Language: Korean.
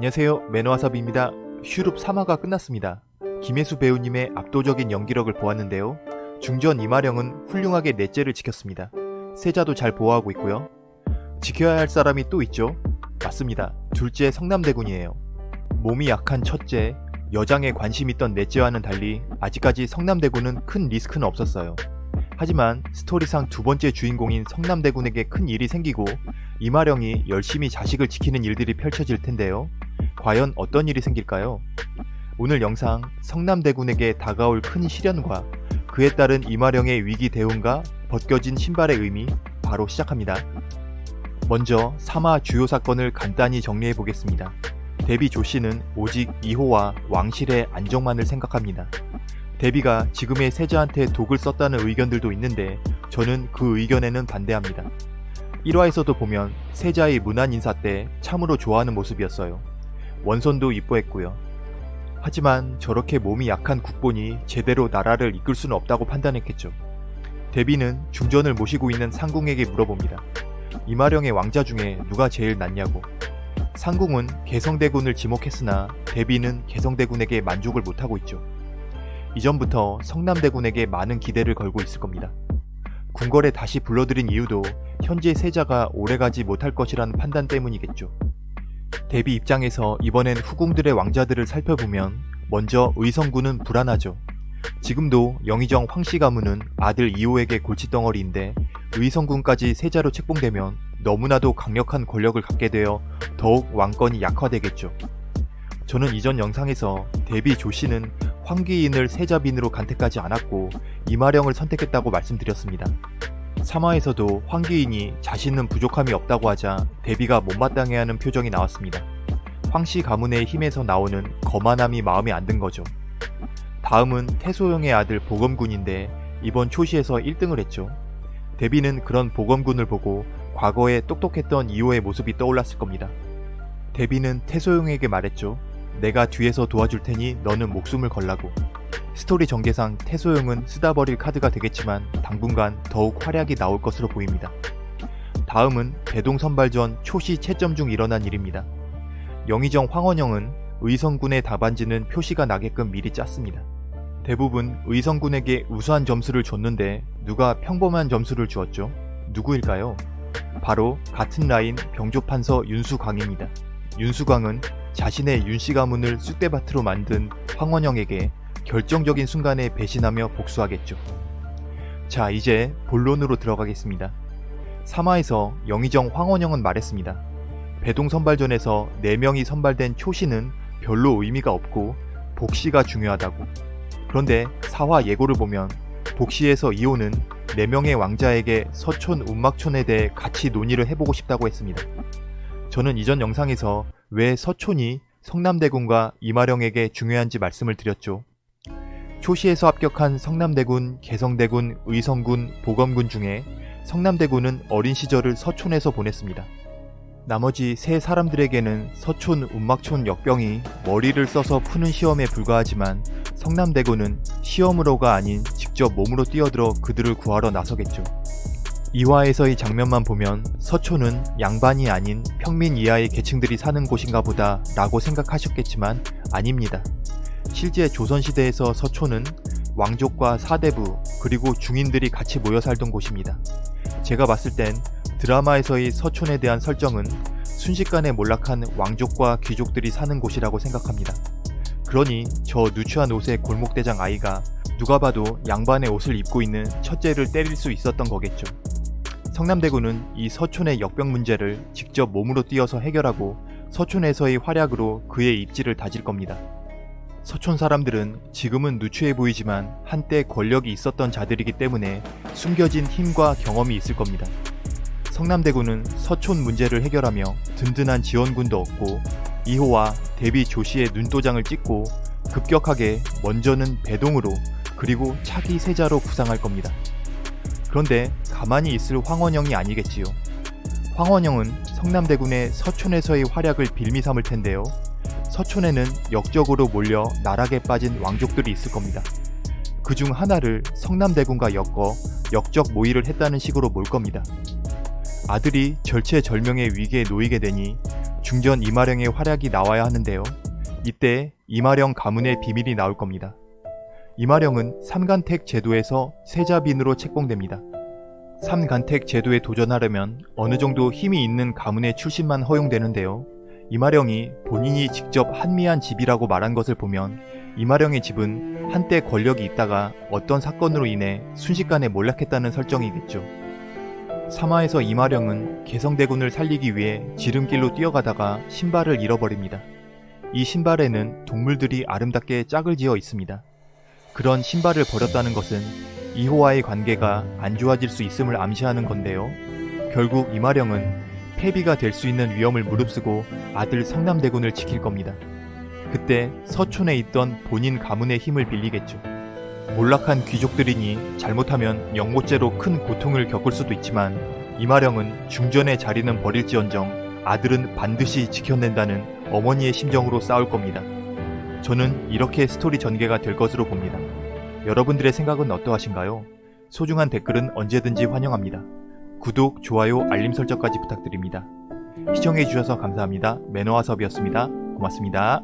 안녕하세요 매너와섭입니다. 슈룹 3화가 끝났습니다. 김혜수 배우님의 압도적인 연기력을 보았는데요. 중전 이마령은 훌륭하게 넷째를 지켰습니다. 세자도 잘 보호하고 있고요. 지켜야 할 사람이 또 있죠? 맞습니다. 둘째 성남대군이에요. 몸이 약한 첫째, 여장에 관심 있던 넷째와는 달리 아직까지 성남대군은 큰 리스크는 없었어요. 하지만 스토리상 두 번째 주인공인 성남대군에게 큰 일이 생기고 이마령이 열심히 자식을 지키는 일들이 펼쳐질 텐데요. 과연 어떤 일이 생길까요? 오늘 영상 성남대군에게 다가올 큰 시련과 그에 따른 이마령의 위기 대응과 벗겨진 신발의 의미 바로 시작합니다. 먼저 3화 주요 사건을 간단히 정리해 보겠습니다. 데비 조씨는 오직 이호와 왕실의 안정만을 생각합니다. 데비가 지금의 세자한테 독을 썼다는 의견들도 있는데 저는 그 의견에는 반대합니다. 1화에서도 보면 세자의 문안 인사 때 참으로 좋아하는 모습이었어요. 원손도 이뻐했고요. 하지만 저렇게 몸이 약한 국본이 제대로 나라를 이끌 수는 없다고 판단했겠죠. 데비는 중전을 모시고 있는 상궁에게 물어봅니다. 이마령의 왕자 중에 누가 제일 낫냐고. 상궁은 개성대군을 지목했으나 데비는 개성대군에게 만족을 못하고 있죠. 이전부터 성남대군에게 많은 기대를 걸고 있을 겁니다. 궁궐에 다시 불러들인 이유도 현재 세자가 오래가지 못할 것이라는 판단 때문이겠죠. 데비 입장에서 이번엔 후궁들의 왕자들을 살펴보면 먼저 의성군은 불안하죠. 지금도 영의정 황씨 가문은 아들 이호에게 골칫덩어리인데 의성군까지 세자로 책봉되면 너무나도 강력한 권력을 갖게 되어 더욱 왕권이 약화되겠죠. 저는 이전 영상에서 데비 조씨는 황귀인을 세자빈으로 간택하지 않았고 이마령을 선택했다고 말씀드렸습니다. 3화에서도 황귀인이 자신은 부족함이 없다고 하자 데비가 못마땅해하는 표정이 나왔습니다. 황씨 가문의 힘에서 나오는 거만함이 마음에 안 든 거죠. 다음은 태소영의 아들 보검군인데 이번 초시에서 1등을 했죠. 데비는 그런 보검군을 보고 과거에 똑똑했던 이호의 모습이 떠올랐을 겁니다. 데비는 태소영에게 말했죠. 내가 뒤에서 도와줄 테니 너는 목숨을 걸라고. 스토리 전개상 태소영은 쓰다 버릴 카드가 되겠지만 당분간 더욱 활약이 나올 것으로 보입니다. 다음은 대동 선발전 초시 채점 중 일어난 일입니다. 영의정 황원영은 의성군의 답안지는 표시가 나게끔 미리 짰습니다. 대부분 의성군에게 우수한 점수를 줬는데 누가 평범한 점수를 주었죠? 누구일까요? 바로 같은 라인 병조판서 윤수광입니다. 윤수광은 자신의 윤씨 가문을 쑥대밭으로 만든 황원영에게 결정적인 순간에 배신하며 복수하겠죠. 자 이제 본론으로 들어가겠습니다. 3화에서 영의정 황원영은 말했습니다. 배동 선발전에서 4명이 선발된 초시는 별로 의미가 없고 복시가 중요하다고. 그런데 4화 예고를 보면 복시에서 이호는 4명의 왕자에게 서촌 운막촌에 대해 같이 논의를 해보고 싶다고 했습니다. 저는 이전 영상에서 왜 서촌이 성남대군과 이마령에게 중요한지 말씀을 드렸죠. 초시에서 합격한 성남대군, 개성대군, 의성군, 보검군 중에 성남대군은 어린 시절을 서촌에서 보냈습니다. 나머지 세 사람들에게는 서촌 운막촌 역병이 머리를 써서 푸는 시험에 불과하지만 성남대군은 시험으로가 아닌 직접 몸으로 뛰어들어 그들을 구하러 나서겠죠. 2화에서의 장면만 보면 서촌은 양반이 아닌 평민 이하의 계층들이 사는 곳인가 보다 라고 생각하셨겠지만 아닙니다. 실제 조선시대에서 서촌은 왕족과 사대부 그리고 중인들이 같이 모여 살던 곳입니다. 제가 봤을 땐 드라마에서의 서촌에 대한 설정은 순식간에 몰락한 왕족과 귀족들이 사는 곳이라고 생각합니다. 그러니 저 누추한 옷의 골목대장 아이가 누가 봐도 양반의 옷을 입고 있는 첫째를 때릴 수 있었던 거겠죠. 성남대군은 이 서촌의 역병 문제를 직접 몸으로 뛰어서 해결하고 서촌에서의 활약으로 그의 입지를 다질 겁니다. 서촌 사람들은 지금은 누추해 보이지만 한때 권력이 있었던 자들이기 때문에 숨겨진 힘과 경험이 있을 겁니다. 성남대군은 서촌 문제를 해결하며 든든한 지원군도 얻고 이호와 대비 조씨의 눈도장을 찍고 급격하게 먼저는 배동으로 그리고 차기 세자로 구상할 겁니다. 그런데 가만히 있을 황원영이 아니겠지요. 황원영은 성남대군의 서촌에서의 활약을 빌미 삼을 텐데요. 서촌에는 역적으로 몰려 나락에 빠진 왕족들이 있을 겁니다. 그 중 하나를 성남대군과 엮어 역적 모의를 했다는 식으로 몰 겁니다. 아들이 절체절명의 위기에 놓이게 되니 중전 이마령의 활약이 나와야 하는데요. 이때 이마령 가문의 비밀이 나올 겁니다. 이마령은 삼간택 제도에서 세자빈으로 책봉됩니다. 삼간택 제도에 도전하려면 어느 정도 힘이 있는 가문의 출신만 허용되는데요. 이마령이 본인이 직접 한미한 집이라고 말한 것을 보면 이마령의 집은 한때 권력이 있다가 어떤 사건으로 인해 순식간에 몰락했다는 설정이겠죠. 사마에서 이마령은 개성대군을 살리기 위해 지름길로 뛰어가다가 신발을 잃어버립니다. 이 신발에는 동물들이 아름답게 짝을 지어 있습니다. 그런 신발을 버렸다는 것은 이호와의 관계가 안 좋아질 수 있음을 암시하는 건데요. 결국 이마령은 패비가 될 수 있는 위험을 무릅쓰고 아들 성남대군을 지킬 겁니다. 그때 서촌에 있던 본인 가문의 힘을 빌리겠죠. 몰락한 귀족들이니 잘못하면 영모죄로 큰 고통을 겪을 수도 있지만 이마령은 중전의 자리는 버릴지언정 아들은 반드시 지켜낸다는 어머니의 심정으로 싸울 겁니다. 저는 이렇게 스토리 전개가 될 것으로 봅니다. 여러분들의 생각은 어떠하신가요? 소중한 댓글은 언제든지 환영합니다. 구독, 좋아요, 알림 설정까지 부탁드립니다. 시청해주셔서 감사합니다. 매너와섭이었습니다. 고맙습니다.